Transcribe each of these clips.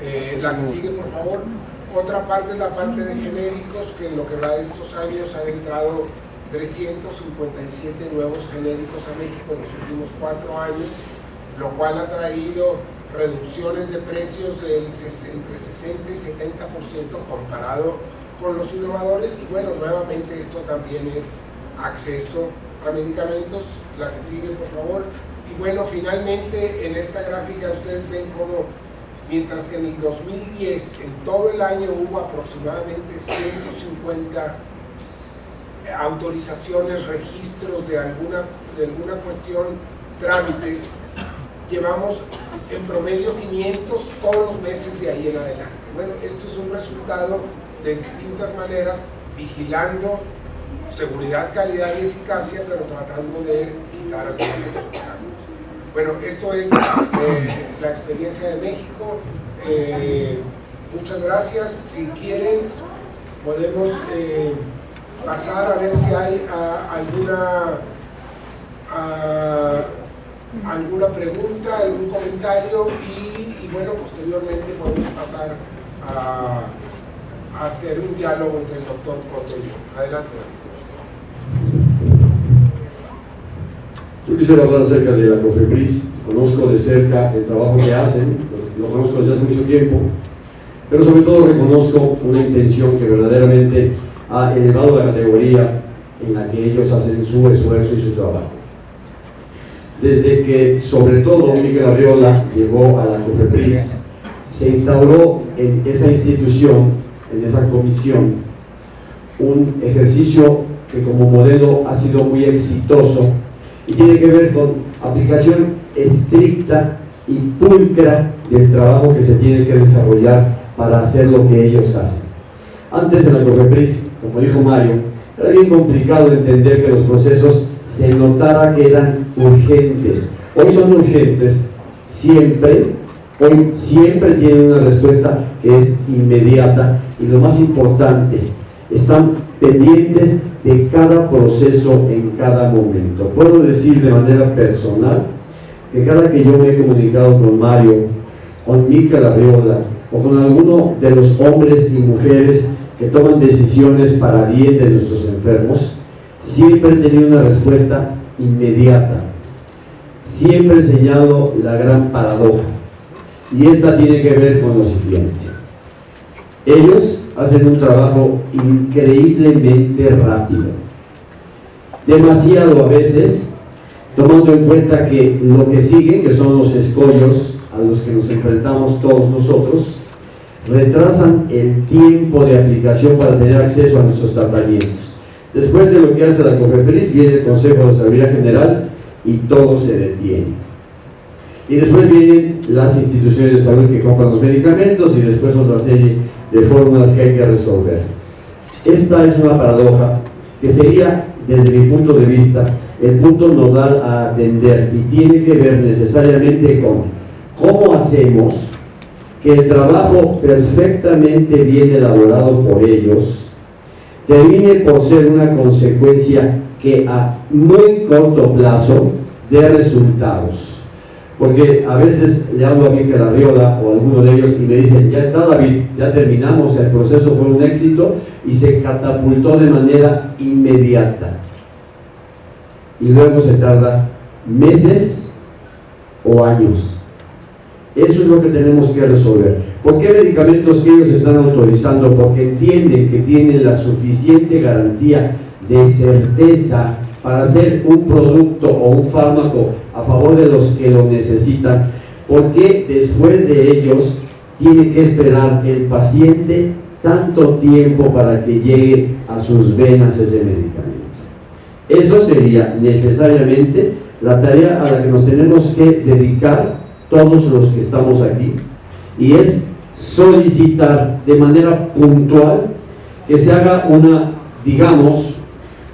Eh, la que sigue, por favor. Otra parte es la parte de genéricos, que en lo que va de estos años han entrado 357 nuevos genéricos a México en los últimos cuatro años, lo cual ha traído reducciones de precios del entre 60 y 70% comparado con los innovadores. Y bueno, nuevamente esto también es acceso a medicamentos, la que sigue por favor, y bueno, finalmente en esta gráfica ustedes ven cómo mientras que en el 2010 en todo el año hubo aproximadamente 150 autorizaciones, registros de alguna, de alguna cuestión, trámites, llevamos en promedio 500 todos los meses de ahí en adelante. Bueno, esto es un resultado de distintas maneras, vigilando seguridad, calidad y eficacia, pero tratando de quitar obstáculos. Bueno, esto es eh, la experiencia de México. Eh, muchas gracias. Si quieren, podemos eh, pasar a ver si hay ah, alguna, ah, alguna pregunta, algún comentario y, bueno, posteriormente podemos pasar a, hacer un diálogo entre el doctor Coto y yo. Adelante. Yo quisiera hablar acerca de la COFEPRIS, conozco de cerca el trabajo que hacen, lo, conozco desde hace mucho tiempo, pero sobre todo reconozco una intención que verdaderamente ha elevado la categoría en la que ellos hacen su esfuerzo y su trabajo. Desde que, sobre todo, Miguel Arriola llegó a la COFEPRIS, se instauró en esa institución, en esa comisión, un ejercicio que como modelo ha sido muy exitoso y tiene que ver con aplicación estricta y pulcra del trabajo que se tiene que desarrollar para hacer lo que ellos hacen. Antes en la COFEPRIS, como dijo Mario, era bien complicado entender que los procesos se notara que eran urgentes. Hoy son urgentes, siempre, hoy siempre tienen una respuesta que es inmediata y lo más importante, están pendientes de cada proceso en cada momento. Puedo decir de manera personal que cada que yo me he comunicado con Mario, con Mica Larriola o con alguno de los hombres y mujeres que toman decisiones para bien de nuestros enfermos, siempre he tenido una respuesta inmediata. Siempre he enseñado la gran paradoja. Y esta tiene que ver con lo siguiente. Ellos hacen un trabajo increíblemente rápido. Demasiado a veces, tomando en cuenta que lo que sigue, que son los escollos a los que nos enfrentamos todos nosotros, retrasan el tiempo de aplicación para tener acceso a nuestros tratamientos. Después de lo que hace la COFEPRIS, viene el Consejo de Salud General y todo se detiene. Y después vienen las instituciones de salud que compran los medicamentos y después otra serie de fórmulas que hay que resolver. Esta es una paradoja que sería, desde mi punto de vista, el punto nodal a atender y tiene que ver necesariamente con cómo hacemos que el trabajo perfectamente bien elaborado por ellos termine por ser una consecuencia que a muy corto plazo dé resultados. Porque a veces le hablo a Miquel Arriola o a alguno de ellos y me dicen, ya está David, ya terminamos, el proceso fue un éxito y se catapultó de manera inmediata. Y luego se tarda meses o años eso es lo que tenemos que resolver. ¿Por qué medicamentos que ellos están autorizando? Porque entienden que tienen la suficiente garantía de certeza para hacer un producto o un fármaco a favor de los que lo necesitan. ¿Por qué después de ellos tiene que esperar el paciente tanto tiempo para que llegue a sus venas ese medicamento? Eso sería necesariamente la tarea a la que nos tenemos que dedicar todos los que estamos aquí, y es solicitar de manera puntual que se haga una, digamos,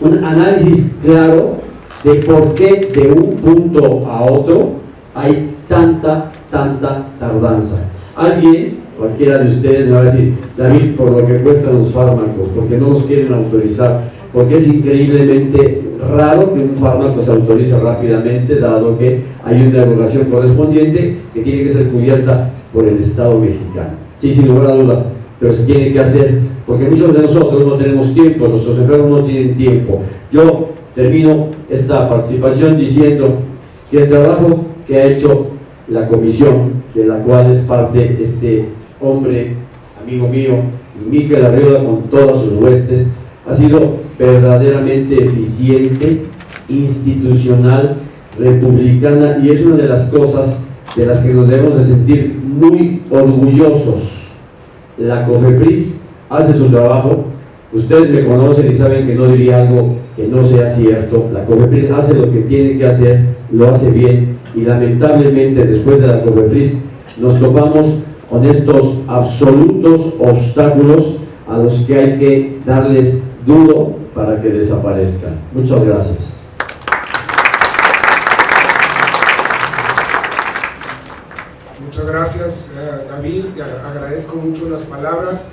un análisis claro de por qué de un punto a otro hay tanta, tanta tardanza. Alguien, cualquiera de ustedes me va a decir, David, por lo que cuestan los fármacos, porque no los quieren autorizar, porque es increíblemente raro que un fármaco se autorice rápidamente, dado que hay una evaluación correspondiente que tiene que ser cubierta por el Estado mexicano. Sí, sin lugar a duda, pero se tiene que hacer, porque muchos de nosotros no tenemos tiempo, nuestros enfermos no tienen tiempo. Yo termino esta participación diciendo que el trabajo que ha hecho la comisión, de la cual es parte este hombre, amigo mío, Miquel Arriola con todas sus huestes, ha sido verdaderamente eficiente, institucional, republicana y es una de las cosas de las que nos debemos de sentir muy orgullosos. La COFEPRIS hace su trabajo, ustedes me conocen y saben que no diría algo que no sea cierto, la COFEPRIS hace lo que tiene que hacer, lo hace bien y lamentablemente después de la COFEPRIS nos topamos con estos absolutos obstáculos a los que hay que darles duro para que desaparezcan. Muchas gracias. Muchas gracias eh, David, agradezco mucho las palabras,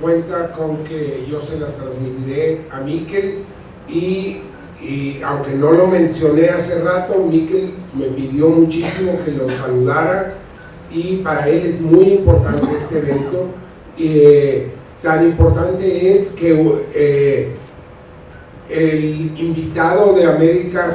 cuenta con que yo se las transmitiré a Miquel y, aunque no lo mencioné hace rato, Miquel me pidió muchísimo que lo saludara y para él es muy importante este evento. Eh, tan importante es que eh, el invitado de América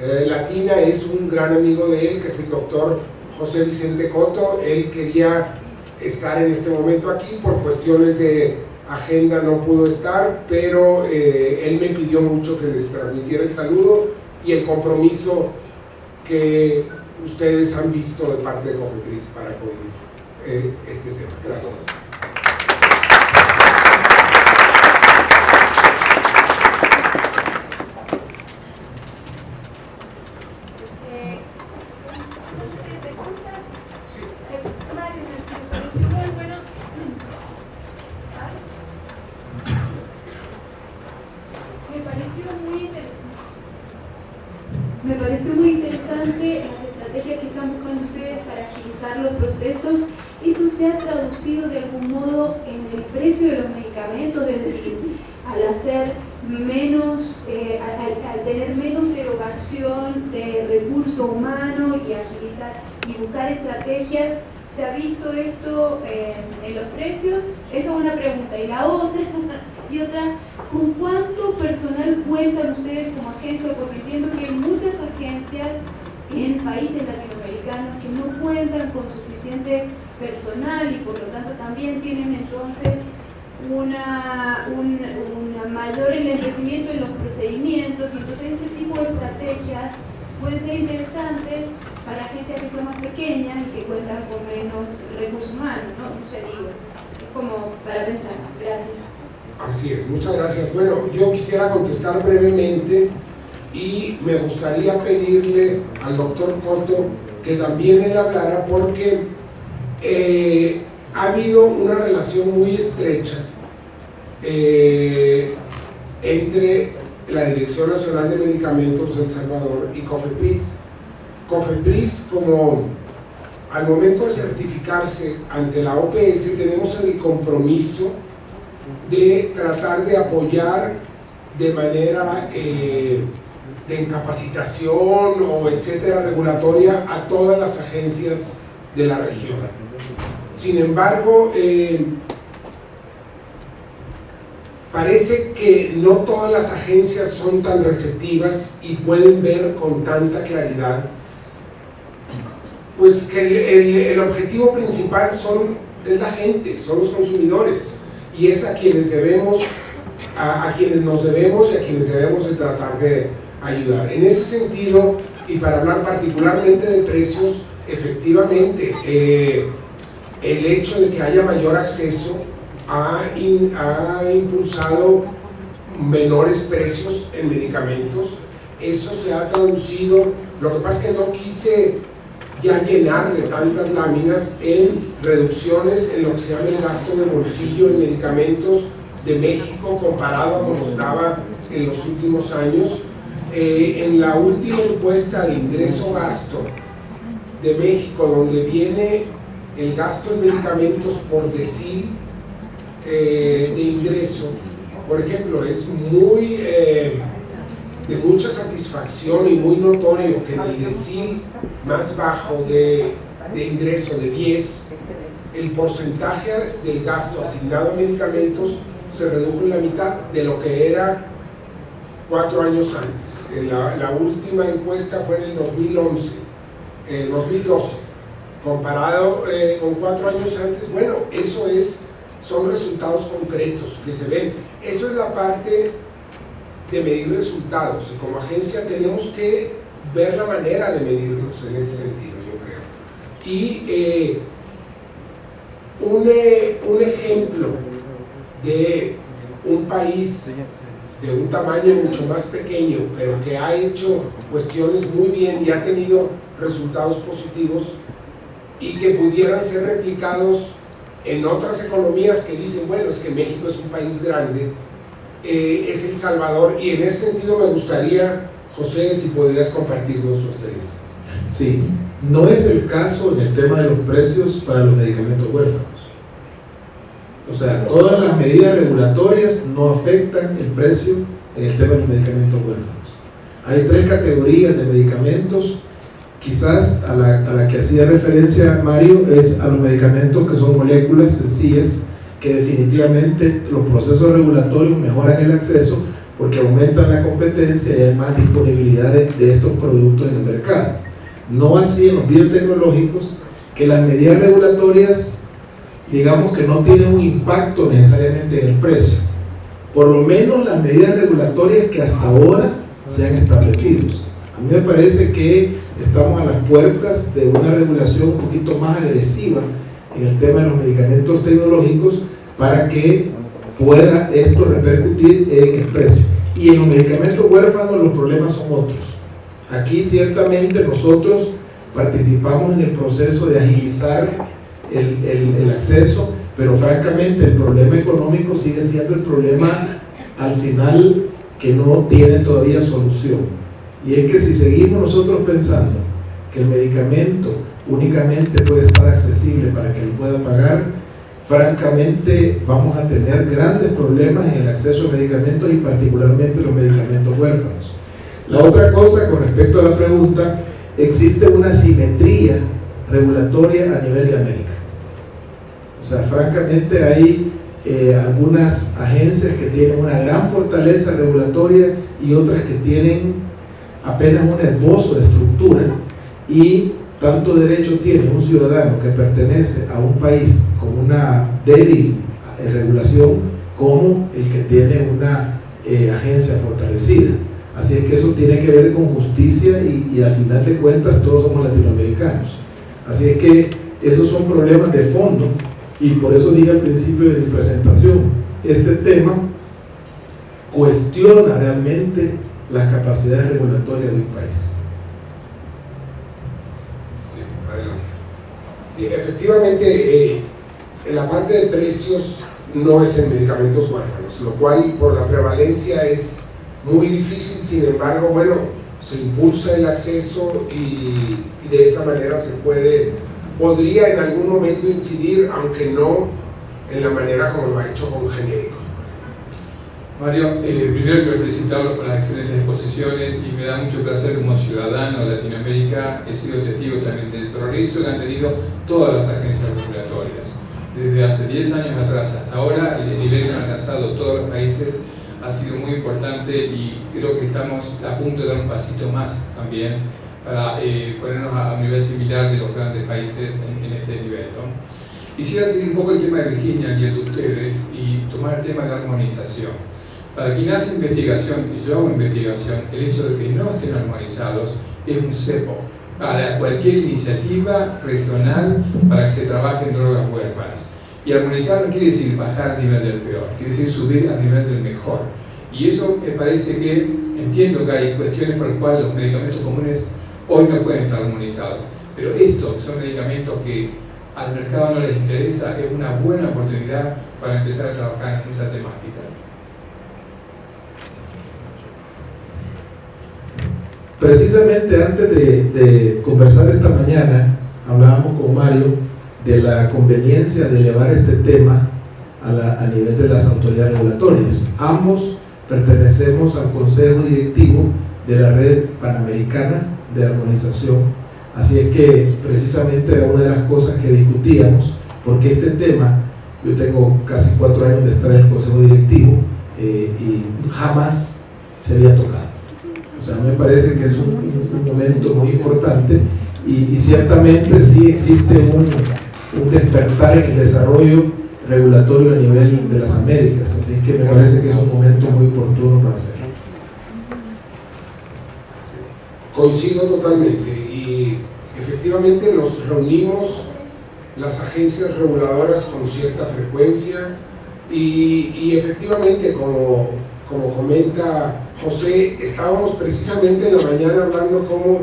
eh, Latina es un gran amigo de él, que es el doctor José Vicente Coto. Él quería estar en este momento aquí, por cuestiones de agenda no pudo estar, pero él me pidió mucho que les transmitiera el saludo y el compromiso que ustedes han visto de parte de Cofepris para con eh, este tema. Gracias. Me pareció muy interesante que están buscando ustedes para agilizar los procesos, eso se ha traducido de algún modo en el precio de los medicamentos, es decir, al hacer menos, eh, al, tener menos erogación de recursos humanos y agilizar y buscar estrategias, ¿se ha visto esto eh, en los precios? Esa es una pregunta. Y la otra, y otra, ¿con cuánto personal cuentan ustedes como agencia? Porque entiendo que muchas agencias en países latinoamericanos que no cuentan con suficiente personal y por lo tanto también tienen entonces una, un mayor enlentecimiento en los procedimientos entonces este tipo de estrategias pueden ser interesantes para agencias que son más pequeñas y que cuentan con menos recursos humanos, ¿no? No sé, digo, es como para pensar. Gracias. Así es, muchas gracias. Bueno, yo quisiera contestar brevemente y me gustaría pedirle al doctor Coto que también él hablara porque eh, ha habido una relación muy estrecha eh, entre la Dirección Nacional de Medicamentos de El Salvador y COFEPRIS. COFEPRIS como al momento de certificarse ante la OPS tenemos el compromiso de tratar de apoyar de manera eh, de incapacitación o etcétera regulatoria a todas las agencias de la región. Sin embargo, eh, parece que no todas las agencias son tan receptivas y pueden ver con tanta claridad pues que el, objetivo principal son, es la gente, son los consumidores y es a quienes debemos a, a quienes nos debemos y a quienes debemos de tratar de, ayudar. En ese sentido, y para hablar particularmente de precios, efectivamente, eh, el hecho de que haya mayor acceso ha, ha impulsado menores precios en medicamentos. Eso se ha traducido, lo que pasa es que no quise ya llenar de tantas láminas en reducciones en lo que se llama el gasto de bolsillo en medicamentos de México comparado a como estaba en los últimos años. Eh, en la última encuesta de ingreso-gasto de México, donde viene el gasto en medicamentos por decir eh, de ingreso, por ejemplo, es muy, eh, de mucha satisfacción y muy notorio que en el decil más bajo de, de ingreso de 10, el porcentaje del gasto asignado a medicamentos se redujo en la mitad de lo que era cuatro años antes. La, última encuesta fue en el 2011, 2012, comparado eh, con cuatro años antes. Bueno, eso es, son resultados concretos que se ven. Eso es la parte de medir resultados. Y como agencia tenemos que ver la manera de medirlos en ese sentido, yo creo. Y eh, un, eh, un ejemplo de un país de un tamaño mucho más pequeño, pero que ha hecho cuestiones muy bien y ha tenido resultados positivos y que pudieran ser replicados en otras economías que dicen, bueno, es que México es un país grande, eh, es El Salvador, y en ese sentido me gustaría, José, si podrías compartirnos su experiencia. Sí, no es el caso en el tema de los precios para los medicamentos huérfanos. O sea, todas las medidas regulatorias no afectan el precio en el tema de los medicamentos huérfanos. Hay tres categorías de medicamentos, quizás a la, a la que hacía referencia Mario es a los medicamentos que son moléculas sencillas, que definitivamente los procesos regulatorios mejoran el acceso porque aumentan la competencia y hay más disponibilidad de, estos productos en el mercado. No así en los biotecnológicos, que las medidas regulatorias digamos que no tiene un impacto necesariamente en el precio. Por lo menos las medidas regulatorias que hasta ahora se han establecido. A mí me parece que estamos a las puertas de una regulación un poquito más agresiva en el tema de los medicamentos tecnológicos para que pueda esto repercutir en el precio. Y en los medicamentos huérfanos los problemas son otros. Aquí ciertamente nosotros participamos en el proceso de agilizar el, el, el, acceso, pero francamente el problema económico sigue siendo el problema al final que no tiene todavía solución. Y es que si seguimos nosotros pensando que el medicamento únicamente puede estar accesible para que lo pueda pagar, francamente vamos a tener grandes problemas en el acceso a medicamentos y particularmente los medicamentos huérfanos. La otra cosa con respecto a la pregunta, existe una simetría regulatoria a nivel de América. O sea, francamente hay eh, algunas agencias que tienen una gran fortaleza regulatoria y otras que tienen apenas un esbozo de estructura y tanto derecho tiene un ciudadano que pertenece a un país con una débil eh, regulación como el que tiene una eh, agencia fortalecida. Así es que eso tiene que ver con justicia y, y al final de cuentas todos somos latinoamericanos. Así es que esos son problemas de fondo y por eso dije al principio de mi presentación, este tema cuestiona realmente las capacidades regulatorias de un país. Efectivamente, en la parte de precios no es en medicamentos huérfanos, lo cual por la prevalencia es muy difícil, sin embargo, bueno, se impulsa el acceso y, y de esa manera se puede podría en algún momento incidir, aunque no en la manera como lo ha hecho con genéricos. Mario, eh, primero quiero felicitarlos por las excelentes exposiciones y me da mucho placer como ciudadano de Latinoamérica, he sido testigo también del progreso que han tenido todas las agencias regulatorias. Desde hace 10 años atrás hasta ahora, el nivel que han alcanzado todos los países ha sido muy importante y creo que estamos a punto de dar un pasito más también para eh, ponernos a un nivel similar de los grandes países en, en este nivel. ¿no? Quisiera seguir un poco el tema de Virginia y el de ustedes y tomar el tema de la armonización. Para quien hace investigación, y yo hago investigación, el hecho de que no estén armonizados es un cepo para cualquier iniciativa regional para que se trabaje en drogas huérfanas. Y armonizar no quiere decir bajar al nivel del peor, quiere decir subir al nivel del mejor. Y eso me parece que, entiendo que hay cuestiones por las cuales los medicamentos comunes hoy no pueden estar armonizados. Pero esto, que son medicamentos que al mercado no les interesa, es una buena oportunidad para empezar a trabajar en esa temática. Precisamente antes de, conversar esta mañana, hablábamos con Mario de la conveniencia de elevar este tema a nivel de las autoridades regulatorias. Ambos pertenecemos al Consejo Directivo de la Red Panamericana de Armonización. Así es que precisamente era una de las cosas que discutíamos, porque este tema, yo tengo casi cuatro años de estar en el Consejo Directivo eh, y jamás se había tocado. O sea, me parece que es un, momento muy importante y, ciertamente sí existe un, un despertar en el desarrollo regulatorio a nivel de las Américas, así que me parece que es un momento muy oportuno para hacerlo. Coincido totalmente y efectivamente nos reunimos las agencias reguladoras con cierta frecuencia y, efectivamente como, como comenta José, estábamos precisamente en la mañana hablando como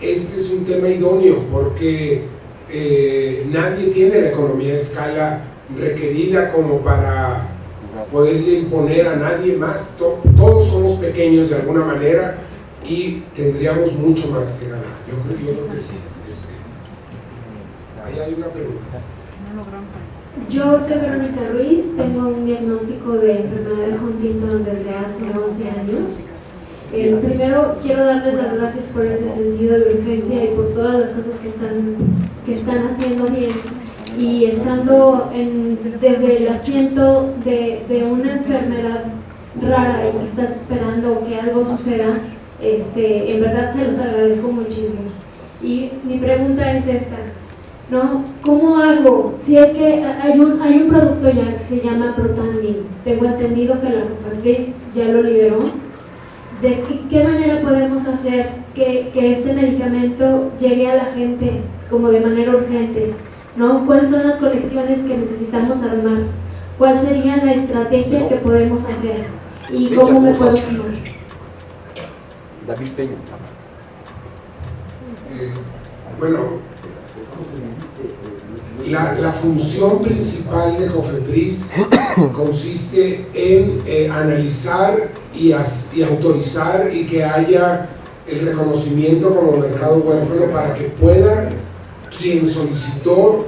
este es un tema idóneo porque eh, nadie tiene la economía de escala requerida como para poderle imponer a nadie más. todos somos pequeños de alguna manera y tendríamos mucho más que ganar. Yo creo, que sí. Ahí hay una pregunta. Yo soy Verónica Ruiz, tengo un diagnóstico de enfermedad de Huntington desde hace 11 años. Eh, primero quiero darles las gracias por ese sentido de urgencia y por todas las cosas que están, que están haciendo bien y estando en, desde el asiento de, de, una enfermedad rara y que estás esperando que algo suceda, este, en verdad se los agradezco muchísimo. Y mi pregunta es esta, ¿no? ¿Cómo hago? Si es que hay un, hay un producto ya que se llama Protandim, tengo entendido que la Cofepris ya lo liberó, ¿de qué, qué manera podemos hacer que, que este medicamento llegue a la gente como de manera urgente? ¿no? ¿Cuáles son las conexiones que necesitamos armar? ¿Cuál sería la estrategia que podemos hacer? ¿Y cómo me puedo sumar? David Peña. Bueno, la, la, función principal de COFEPRIS consiste en eh, analizar y, y, autorizar y que haya el reconocimiento como mercado huérfano para que pueda quien solicitó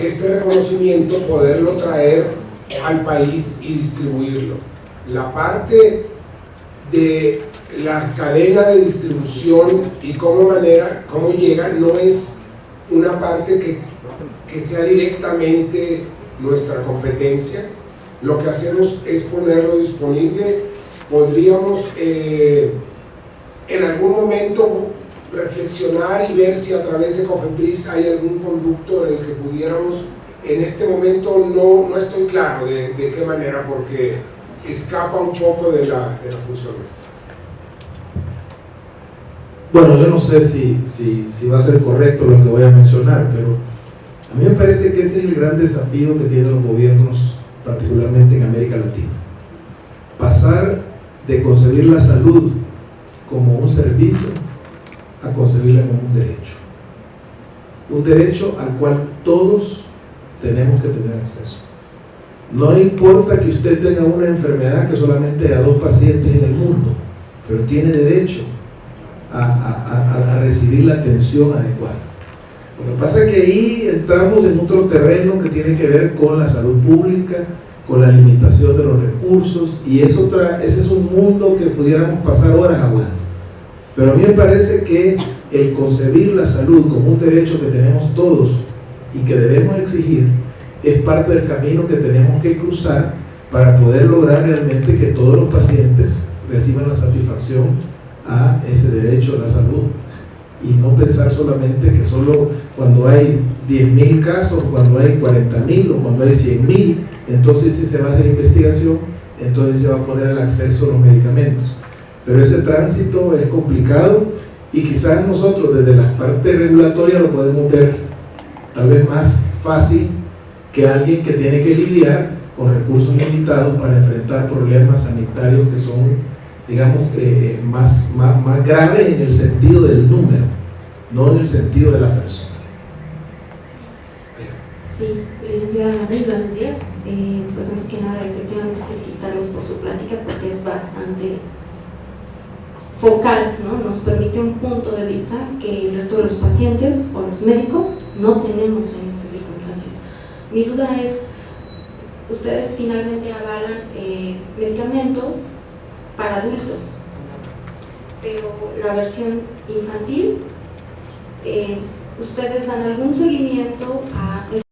este reconocimiento poderlo traer al país y distribuirlo. La parte de la cadena de distribución y cómo, manera, cómo llega no es una parte que, que sea directamente nuestra competencia. Lo que hacemos es ponerlo disponible. Podríamos eh, en algún momento reflexionar y ver si a través de Cofepris hay algún conducto en el que pudiéramos, en este momento no, no estoy claro de, de qué manera, porque escapa un poco de la, de la función. Bueno, yo no sé si, si, va a ser correcto lo que voy a mencionar, pero a mí me parece que ese es el gran desafío que tienen los gobiernos, particularmente en América Latina. Pasar de concebir la salud como un servicio a concebirla como un derecho. Un derecho al cual todos tenemos que tener acceso. No importa que usted tenga una enfermedad que solamente a dos pacientes en el mundo, pero tiene derecho a, recibir la atención adecuada. Lo que pasa es que ahí entramos en otro terreno que tiene que ver con la salud pública, con la limitación de los recursos, y es otra, ese es un mundo que pudiéramos pasar horas hablando. Pero a mí me parece que el concebir la salud como un derecho que tenemos todos y que debemos exigir es parte del camino que tenemos que cruzar para poder lograr realmente que todos los pacientes reciban la satisfacción a ese derecho a la salud y no pensar solamente que solo cuando hay 10.000 casos, cuando hay 40.000 o cuando hay 100.000, entonces si se va a hacer investigación, entonces se va a poner el acceso a los medicamentos. Pero ese tránsito es complicado y quizás nosotros desde la parte regulatoria lo podemos ver tal vez más fácil que alguien que tiene que lidiar con recursos limitados para enfrentar problemas sanitarios que son, digamos, eh, más, más, graves en el sentido del número, no en el sentido de la persona. Sí, licenciada Manuel, buenos días. Eh, pues antes que nada, efectivamente felicitarlos por su plática porque es bastante focal, ¿no? nos permite un punto de vista que el resto de los pacientes o los médicos no tenemos en estas circunstancias. Mi duda es, ustedes finalmente avalan eh, medicamentos para adultos, pero la versión infantil, eh, ustedes dan algún seguimiento a